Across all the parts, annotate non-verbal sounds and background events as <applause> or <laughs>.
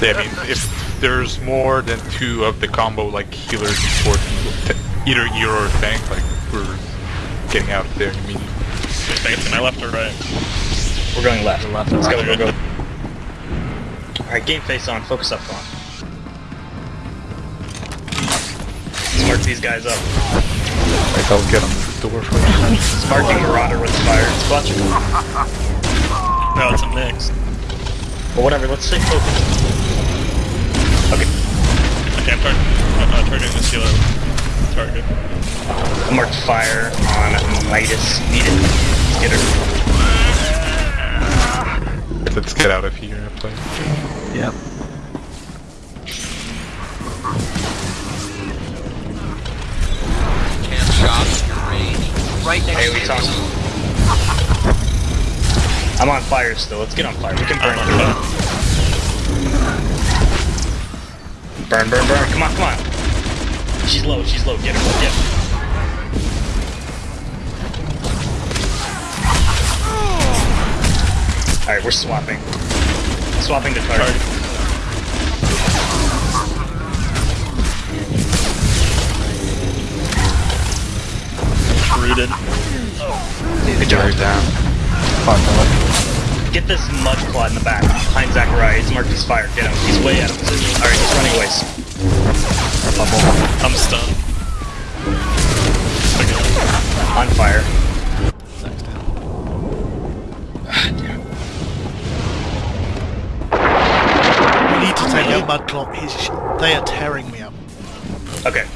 Yeah, I mean, if there's more than two of the combo like healers for either you or tank, like we're getting out there immediately. Tank to my left or right? We're going left. left. Let's go, go, go. Alright, game face on. Focus up on. Smart these guys up. Like I'll get on the door first. Sparking Marauder with fire. It's clutch. No, <laughs> it's a mix. But whatever, let's stay focused. Okay. Okay, I'm tar uh, targeting the sealer target. I marked fire on Midas. Need it. Let's get her. Let's get out of here, please. Yep. Cam shot, your range. Right next Hey, to we you. I'm on fire still. Let's get on fire. We can burn I'm through Burn, burn, burn. Come on, come on. She's low, she's low. Get her, get her. Alright, we're swapping. Swapping the target. Rooted. Good job. down. Fuck, I Get this mud clod in the back. Behind Zachariah. He's marked his fire. Get him. He's way out of position. Alright, he's running away. I'm stunned. On fire. Zach's down. Ah, damn. We need to take out Mudclop. He's, they are tearing me up. Okay.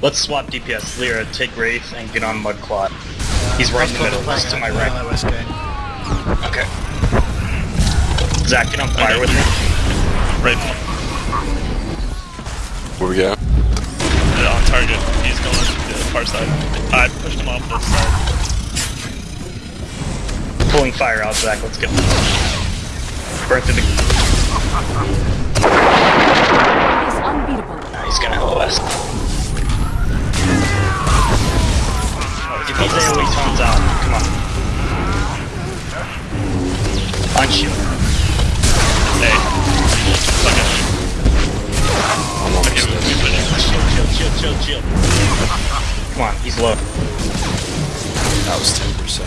Let's swap DPS. Lyra, take Wraith and get on Mudclot. He's right in the middle. He's to my right. iOS. Okay. Zach, get on fire with me. Right. Where we at? Yeah, on target. He's going to the far side. I pushed him off this side. Pulling fire out, Zach. Let's get him. Burn through the... is unbeatable. Nah, he's gonna LOS. Get these AoE taunts out. Come on. Unshield. Hey. Fuck it. I'm almost Okay, we, dead. we put it. Shield, shield, shield, shield, shield. Come on, he's low. That was 10%.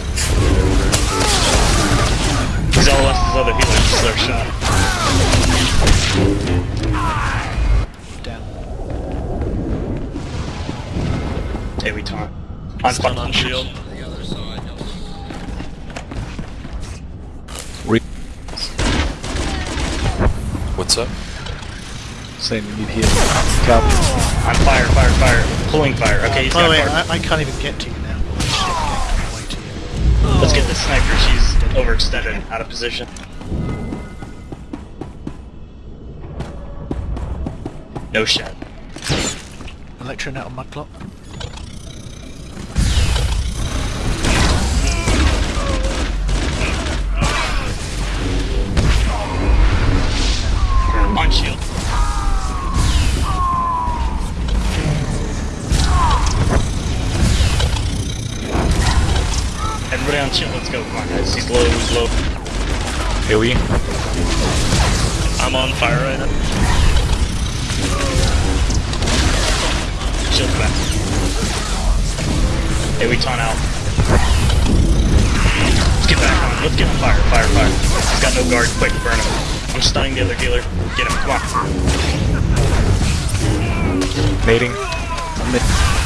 He's LOS his other healer. This is our shot. Down. AoE taunt. On Stun fuck on shield. What's up? Saying we need heal. Cap. On fire, fire, fire. Pulling fire. Okay, he's By the got way. I, I can't even get to you now. Shit, to you. Let's get this sniper. She's overextended, out of position. No shot. Electro net on my On Let's go. Come on, guys. He's low. He's low. AoE. I'm on fire right now. Shield back. Hey, we taunt out. Let's get back on. Let's get on fire. Fire, fire. He's got no guard. Quick, burn him. I'm stunning the other healer. Get him. Come on. Nading.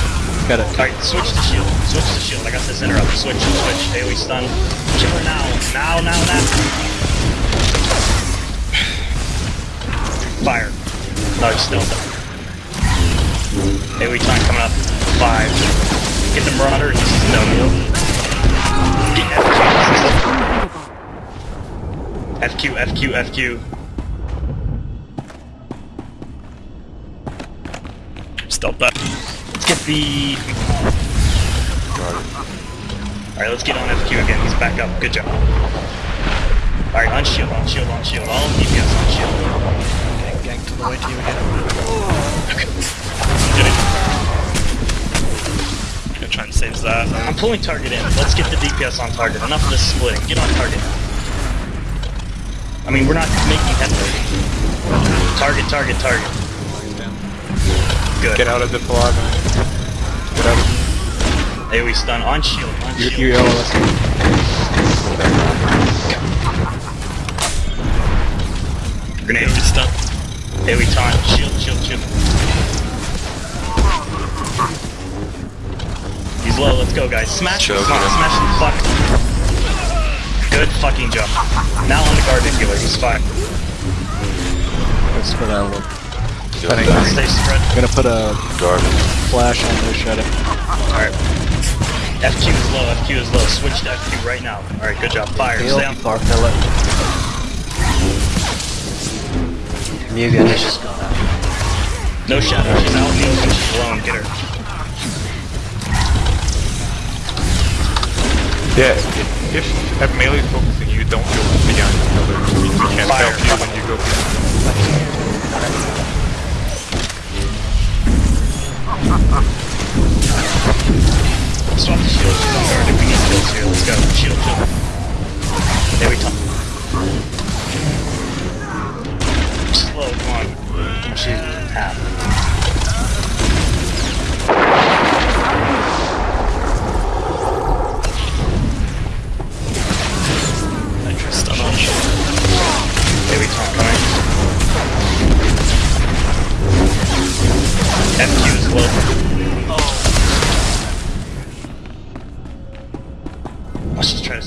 Got it. Alright, switch to shield. Switch to shield. I got this interrupt. Switch, switch. AoE stun. Kill now. Now, now, now. Fire. No, he's still. AoE time coming up. Five. Get the Marauder. He's no heal. Get FQ. FQ, FQ, FQ. Stealth back. Let's get the... Alright, let's get on FQ again. He's back up. Good job. Alright, on shield, on shield, on shield. All DPS on shield. Getting ganked on the way to you again. Getting. Gonna try and save that. I'm pulling target in. Let's get the DPS on target. Enough of this splitting. Get on target. I mean, we're not making headway. Target, target, target. Good. Get out of the plot. Get out of AoE stun on shield, on You, shield. you yell at us. Grenade. AoE stun. AoE taunt. Shield, shield, shield. He's low, let's go guys. Smash him, Choke come on, him. smash him, fuck. Good fucking jump. Now on the guardian healer, he's fine. Let's put a little. Healing Stay back. spread. Gonna put a Garden. flash on no shadow. Alright. FQ is low, FQ is low. Switch to FQ right now. Alright, good job. Fire. Heal. Stay on. Dark pellet. Mugen is just gone out. No shadow. She's out. She's she's alone. Get her. Yeah, if, if at melee focusing you don't go beyond the pillar, we, we can't Fire. help you when you go beyond. Swap the shield. On guard. If we need kills here, let's go. Shield, shield. There we talk. Slow, come on. She's half.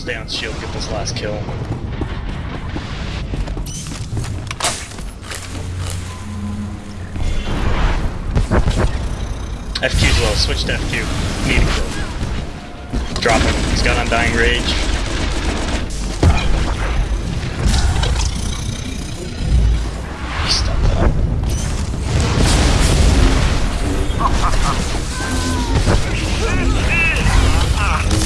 On shield, get this last kill. FQ's low, switch to FQ. Need a kill. Drop him. He's got Undying Rage. Stuck up.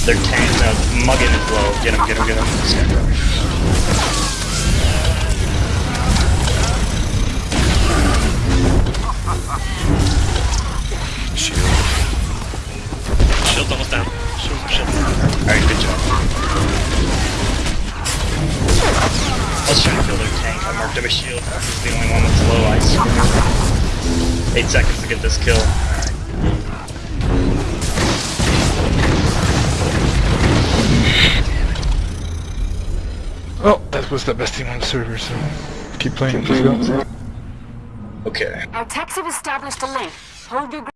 They're tank, no, Muggin is low. Get him, get him, get him. Scarecrow. Shield. Shield's almost down. Shield, shield. Alright, good job. Let's try to kill their tank. I marked him a shield. He's the only one that's low ice. Eight seconds to get this kill. Was the best team on the server, so keep playing. Let's go. Okay. Our techs have established a link. Hold your